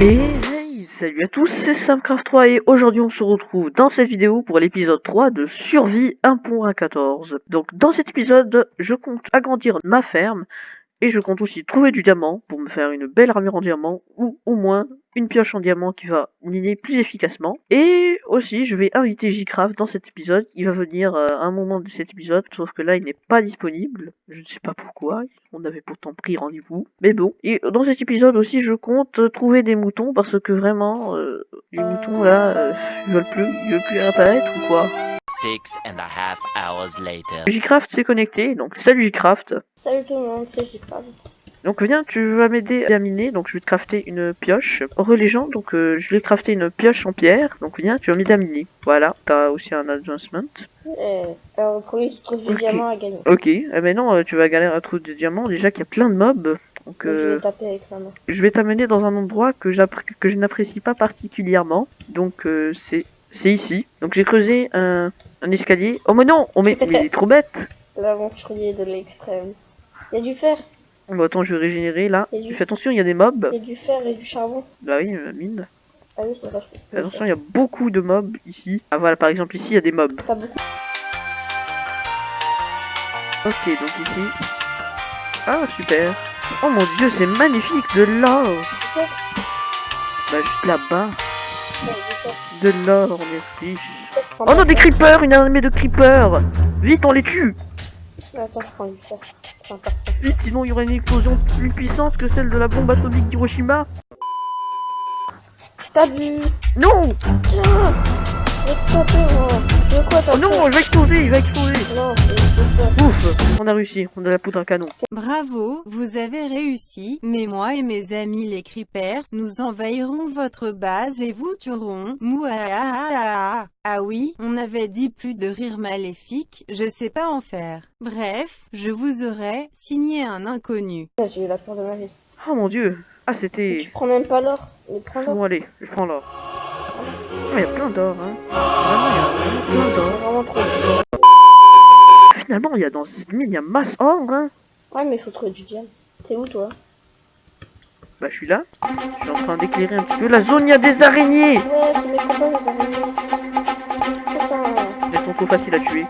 Et hey, salut à tous, c'est Samcraft3 et aujourd'hui on se retrouve dans cette vidéo pour l'épisode 3 de Survie 1.14. Donc dans cet épisode, je compte agrandir ma ferme et je compte aussi trouver du diamant pour me faire une belle armure en diamant ou au moins une pioche en diamant qui va miner plus efficacement. Et aussi, je vais inviter Jcraft dans cet épisode. Il va venir euh, à un moment de cet épisode, sauf que là, il n'est pas disponible. Je ne sais pas pourquoi. On avait pourtant pris rendez-vous. Mais bon. Et dans cet épisode aussi, je compte trouver des moutons parce que vraiment, euh, les moutons là, euh, ils veulent plus, ils veulent plus apparaître ou quoi? Six and a half hours later. Jcraft s'est connecté, donc salut Jcraft. Salut tout le monde, c'est Jcraft. Donc viens, tu vas m'aider à miner, donc je vais te crafter une pioche. Religion, donc euh, je vais crafter une pioche en pierre, donc viens, tu vas m'aider à miner. Voilà, t'as aussi un advancement. Eh, alors le premier qui trouve du Ok. diamant a gagné. Ok, eh ben non, euh, tu vas galérer à trouver des diamants, déjà qu'il y a plein de mobs. Donc Donc, Je euh, vais taper avec la main. je vais t'amener dans un endroit que, que je n'apprécie pas particulièrement. Donc euh, c'est c'est ici. Donc j'ai creusé un, un escalier. Oh mais non, oh, mais, mais il est trop bête L'aventurier de l'extrême. Il y a du fer, Bon attends, je vais régénérer là. Du- Fais attention, il y a des mobs. il y a du fer et du charbon. Bah oui, la mine. Ah oui, c'est vrai. Fais attention, il y a beaucoup de mobs ici. Ah voilà, par exemple ici, il y a des mobs. Pas beaucoup. Ok, donc ici. Ah, super. Oh mon dieu, c'est magnifique, de l'or. Bah, juste là-bas. De l'or, on est riche. Je prends Oh non, des creepers, une armée de creepers. Vite, on les tue. Attends, je prends. C'est important. Vite, sinon il y aurait une explosion plus puissante que celle de la bombe atomique d'Hiroshima. Salut Non Tiens Quoi Oh non, il va exploser, il va exploser. Non. Ouf, on a réussi, on a la poudre à canon. Bravo, vous avez réussi, mais moi et mes amis les Creepers, nous envahirons votre base et vous tuerons. Mouah Ah oui, on avait dit plus de rire maléfique, je sais pas en faire. Bref, je vous aurais signé un inconnu. J'ai eu la peur de ma vie. Oh mon dieu. Ah, c'était... Tu prends même pas l'or. Mais prends l'or. Bon, allez, je prends l'or. Il y a plein d'or, hein. Vraiment, il y a plein d'or. Vraiment trop. Finalement, il y a dans cette mine, il y a masse or, hein. Ouais, mais faut trouver du diamant. T'es où toi? Bah, je suis là. Je suis en train d'éclairer un petit peu la zone, il y a des araignées. Ouais, c'est mes copains les araignées. Elles sont trop faciles à tuer.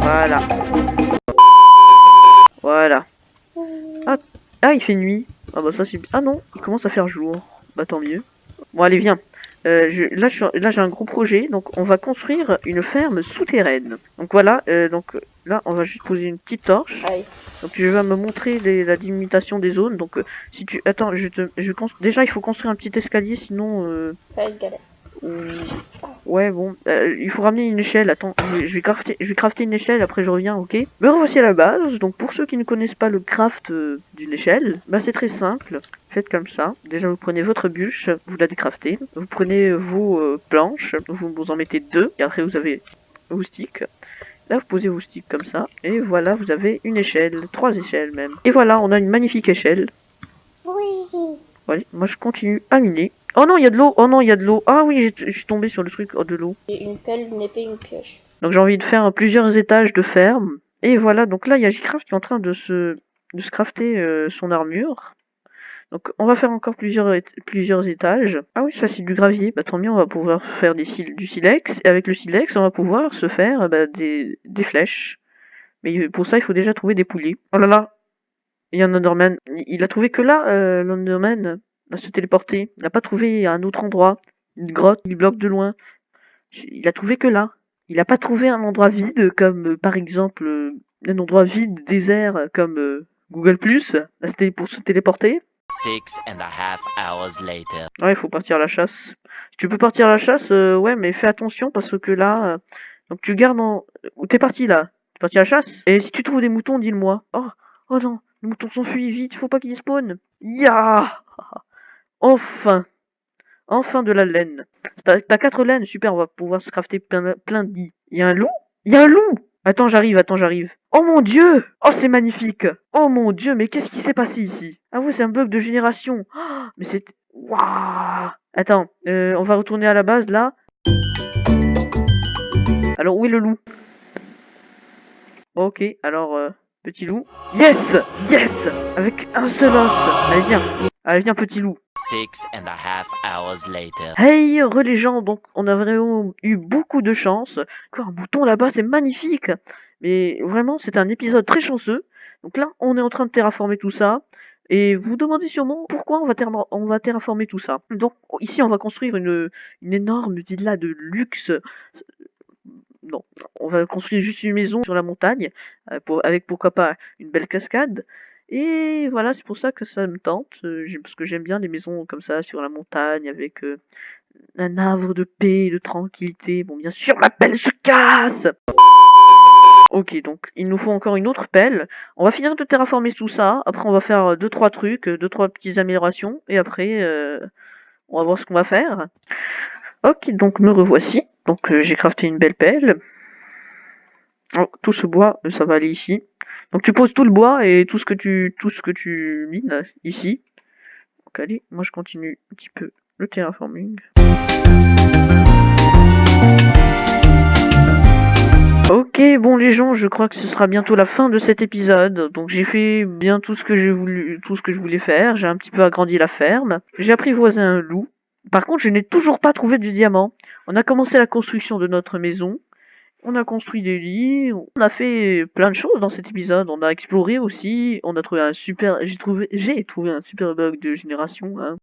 Voilà. Voilà. Ah, ah, il fait nuit. Ah bah ça c'est... Ah non, il commence à faire jour. Bah tant mieux. Bon allez viens. Euh, je, là je suis- là, j'ai un gros projet, donc on va construire une ferme souterraine. Donc voilà, euh, donc là on va juste poser une petite torche. Donc tu vas me montrer les- la délimitation des zones. Donc euh, si tu... Attends, je te... Je constru- Déjà il faut construire un petit escalier, sinon... Euh... Galère. Ouais, bon, euh, il faut ramener une échelle. Attends, je vais, crafter, je vais crafter une échelle, après je reviens, ok Me revoici à la base. Donc, pour ceux qui ne connaissent pas le craft euh, d'une échelle, bah c'est très simple. Faites comme ça. Déjà, vous prenez votre bûche, vous la décraftez. Vous prenez vos euh, planches, vous, vous en mettez deux, et après vous avez vos sticks. Là, vous posez vos sticks comme ça, et voilà, vous avez une échelle, trois échelles même. Et voilà, on a une magnifique échelle. Oui. Voilà, moi je continue à miner. Oh non, il y a de l'eau. Oh non, il y a de l'eau. Ah oui, j'ai- je suis tombé sur le truc oh, de l'eau. Et une pelle, une épée, une pioche. Donc j'ai envie de faire plusieurs étages de ferme. Et voilà, donc là il y a Jcraft qui est en train de se, de se crafter euh, son armure. Donc on va faire encore plusieurs, plusieurs étages. Ah oui, ça c'est du gravier. Bah tant mieux, on va pouvoir faire des du silex. Et avec le silex, on va pouvoir se faire bah, des, des flèches. Mais pour ça, il faut déjà trouver des poulies. Oh là là, il y a un Enderman. Il- a trouvé que là, euh, l'Enderman, à se téléporter. Il n'a pas trouvé un autre endroit. Une grotte, il bloque de loin. Il a trouvé que là. Il n'a pas trouvé un endroit vide comme euh, par exemple euh, un endroit vide, désert euh, comme euh, Google Plus, là c'était pour se téléporter. Six and a half hours later. Ouais, il faut partir à la chasse. Si tu peux partir à la chasse, ouais, mais fais attention parce que là, donc tu gardes en... Où t'es parti là? T'es parti à la chasse? Et si tu trouves des moutons, dis-le-moi. Oh, oh non, les moutons s'enfuient vite, faut pas qu'ils spawnent. Ya Enfin Enfin de la laine. T'as quatre laines, super, on va pouvoir se crafter plein, plein de lits. Il y a un loup? Il y a un loup Attends, j'arrive, attends, j'arrive. Oh mon dieu Oh, c'est magnifique Oh mon dieu, mais qu'est-ce qui s'est passé ici? Ah ouais, c'est un bug de génération. Oh, mais c'est... Waouh Attends, euh, on va retourner à la base, là. Alors, où est le loup? Ok, alors, euh, petit loup. Yes Yes Avec un seul os Allez, viens Allez, viens, petit loup. Six and a half hours later. Hey, re les gens, donc on a vraiment eu beaucoup de chance. Quoi, un bouton là-bas, c'est magnifique. Mais vraiment, c'est un épisode très chanceux. Donc là, on est en train de terraformer tout ça. Et vous vous demandez sûrement pourquoi on va, on va terraformer tout ça. Donc ici, on va construire une, une énorme villa de luxe. Non, on va construire juste une maison sur la montagne, euh, pour, avec pourquoi pas une belle cascade. Et voilà, c'est pour ça que ça me tente, euh, parce que j'aime bien les maisons comme ça sur la montagne avec euh, un havre de paix, et de tranquillité. Bon, bien sûr, la pelle se casse Ok, donc il nous faut encore une autre pelle. On va finir de terraformer tout ça. Après, on va faire euh, deux trois trucs, euh, deux trois petites améliorations, et après, on va voir ce qu'on va faire. Ok, donc me revoici. Donc euh, j'ai crafté une belle pelle. Oh, tout ce bois, ça va aller ici. Donc tu poses tout le bois et tout ce que tu tout ce que tu mines ici. Donc allez, moi je continue un petit peu le terraforming. Ok, bon les gens, je crois que ce sera bientôt la fin de cet épisode. Donc j'ai fait bien tout ce que j'ai voulu, tout ce que je voulais faire. J'ai un petit peu agrandi la ferme. J'ai apprivoisé un loup. Par contre, je n'ai toujours pas trouvé du diamant. On a commencé la construction de notre maison. On a construit des lits. On a fait plein de choses dans cet épisode. On a exploré aussi. On a trouvé un super, j'ai trouvé, j'ai trouvé un super bug de génération. hein.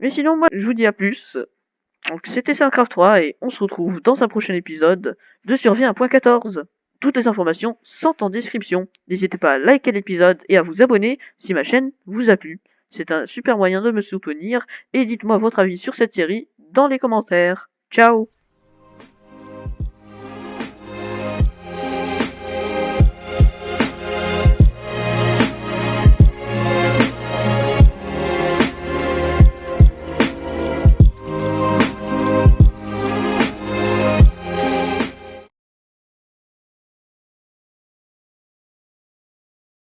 Mais sinon, moi, je vous dis à plus. Donc c'était Starcraft 3 et on se retrouve dans un prochain épisode de Survie 1.14. Toutes les informations sont en description. N'hésitez pas à liker l'épisode et à vous abonner si ma chaîne vous a plu. C'est un super moyen de me soutenir et dites-moi votre avis sur cette série dans les commentaires. Ciao